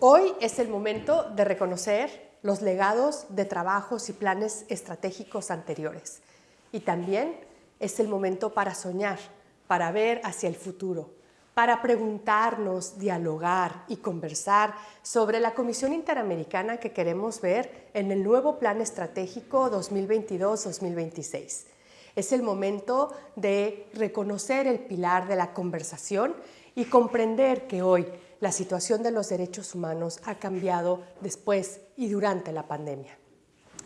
Hoy es el momento de reconocer los legados de trabajos y planes estratégicos anteriores. Y también es el momento para soñar, para ver hacia el futuro, para preguntarnos, dialogar y conversar sobre la Comisión Interamericana que queremos ver en el nuevo Plan Estratégico 2022-2026. Es el momento de reconocer el pilar de la conversación y comprender que hoy la situación de los derechos humanos ha cambiado después y durante la pandemia.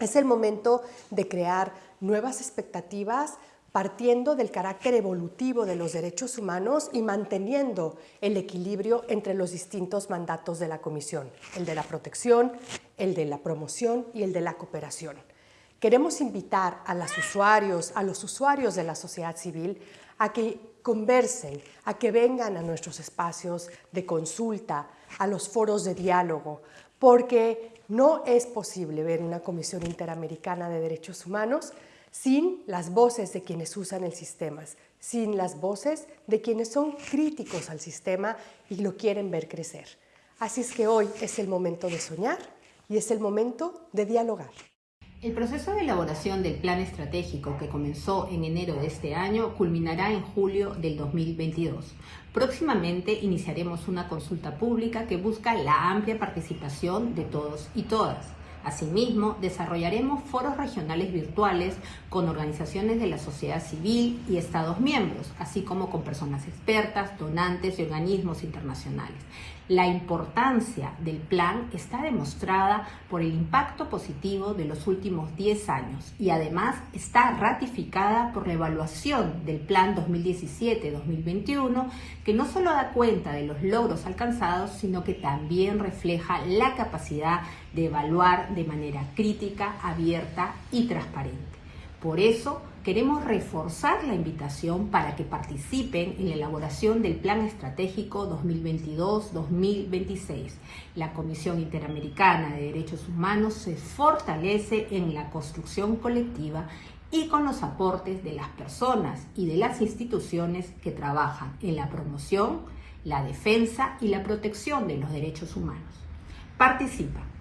Es el momento de crear nuevas expectativas partiendo del carácter evolutivo de los derechos humanos y manteniendo el equilibrio entre los distintos mandatos de la Comisión, el de la protección, el de la promoción y el de la cooperación. Queremos invitar a los usuarios, a los usuarios de la sociedad civil a que conversen, a que vengan a nuestros espacios de consulta, a los foros de diálogo, porque no es posible ver una Comisión Interamericana de Derechos Humanos sin las voces de quienes usan el sistema, sin las voces de quienes son críticos al sistema y lo quieren ver crecer. Así es que hoy es el momento de soñar y es el momento de dialogar. El proceso de elaboración del plan estratégico que comenzó en enero de este año culminará en julio del 2022. Próximamente iniciaremos una consulta pública que busca la amplia participación de todos y todas. Asimismo, desarrollaremos foros regionales virtuales con organizaciones de la sociedad civil y Estados miembros, así como con personas expertas, donantes y organismos internacionales. La importancia del plan está demostrada por el impacto positivo de los últimos 10 años y además está ratificada por la evaluación del plan 2017-2021 que no solo da cuenta de los logros alcanzados, sino que también refleja la capacidad de evaluar de manera crítica, abierta y transparente. Por eso, queremos reforzar la invitación para que participen en la elaboración del Plan Estratégico 2022-2026. La Comisión Interamericana de Derechos Humanos se fortalece en la construcción colectiva y con los aportes de las personas y de las instituciones que trabajan en la promoción, la defensa y la protección de los derechos humanos. Participa